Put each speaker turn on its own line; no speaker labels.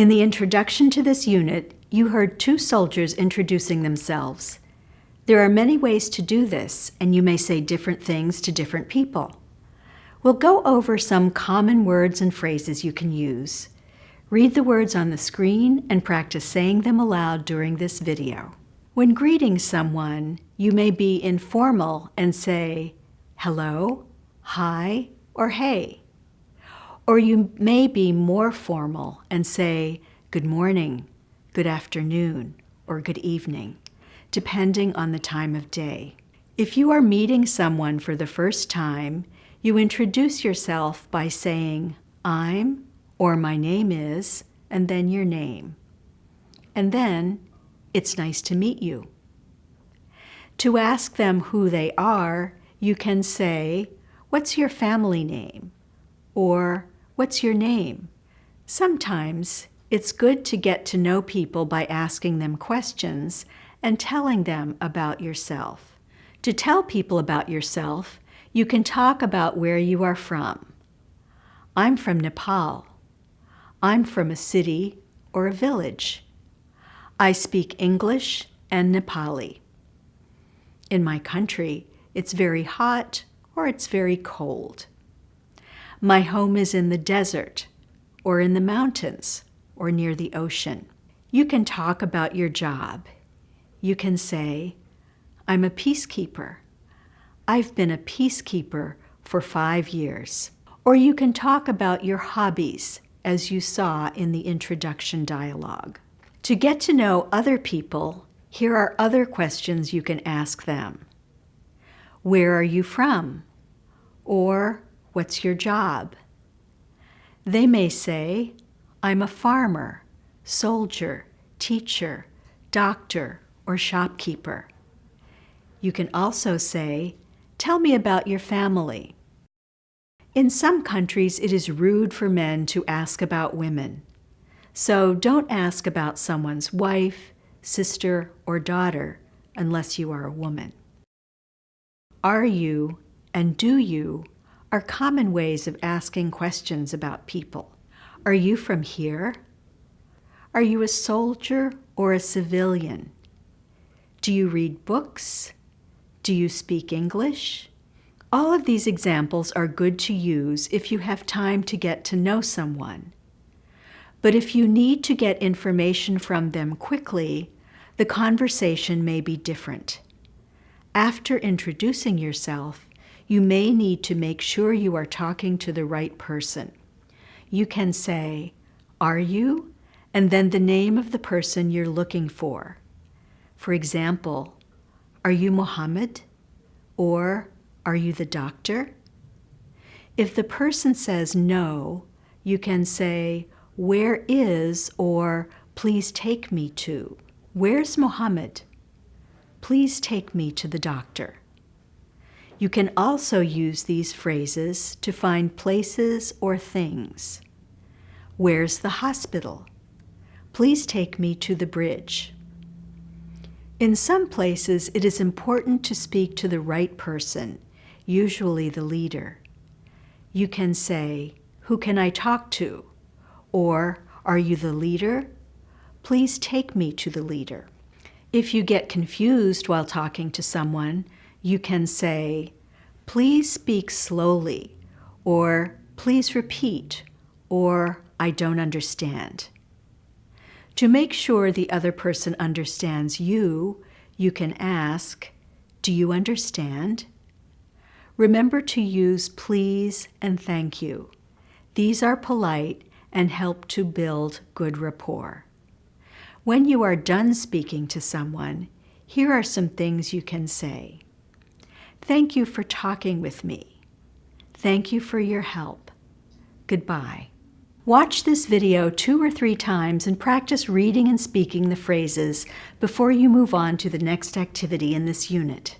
In the introduction to this unit, you heard two soldiers introducing themselves. There are many ways to do this, and you may say different things to different people. We'll go over some common words and phrases you can use. Read the words on the screen and practice saying them aloud during this video. When greeting someone, you may be informal and say, hello, hi, or hey. Or you may be more formal and say, good morning, good afternoon, or good evening, depending on the time of day. If you are meeting someone for the first time, you introduce yourself by saying, I'm, or my name is, and then your name. And then, it's nice to meet you. To ask them who they are, you can say, what's your family name? Or, what's your name? Sometimes it's good to get to know people by asking them questions and telling them about yourself. To tell people about yourself, you can talk about where you are from. I'm from Nepal. I'm from a city or a village. I speak English and Nepali. In my country, it's very hot or it's very cold. My home is in the desert or in the mountains or near the ocean. You can talk about your job. You can say, I'm a peacekeeper. I've been a peacekeeper for five years. Or you can talk about your hobbies, as you saw in the introduction dialogue. To get to know other people, here are other questions you can ask them. Where are you from? Or what's your job? They may say, I'm a farmer, soldier, teacher, doctor, or shopkeeper. You can also say, tell me about your family. In some countries, it is rude for men to ask about women. So don't ask about someone's wife, sister, or daughter unless you are a woman. Are you and do you are common ways of asking questions about people. Are you from here? Are you a soldier or a civilian? Do you read books? Do you speak English? All of these examples are good to use if you have time to get to know someone. But if you need to get information from them quickly, the conversation may be different. After introducing yourself, you may need to make sure you are talking to the right person you can say, Are you? and then the name of the person you're looking for. For example, Are you Mohammed? Or Are you the doctor? If the person says no, you can say, Where is or Please take me to. Where's Mohammed? Please take me to the doctor. You can also use these phrases to find places or things. Where's the hospital? Please take me to the bridge. In some places, it is important to speak to the right person, usually the leader. You can say, Who can I talk to? Or, Are you the leader? Please take me to the leader. If you get confused while talking to someone, you can say, please speak slowly, or please repeat, or I don't understand. To make sure the other person understands you, you can ask, do you understand? Remember to use please and thank you. These are polite and help to build good rapport. When you are done speaking to someone, here are some things you can say. Thank you for talking with me. Thank you for your help. Goodbye. Watch this video two or three times and practice reading and speaking the phrases before you move on to the next activity in this unit.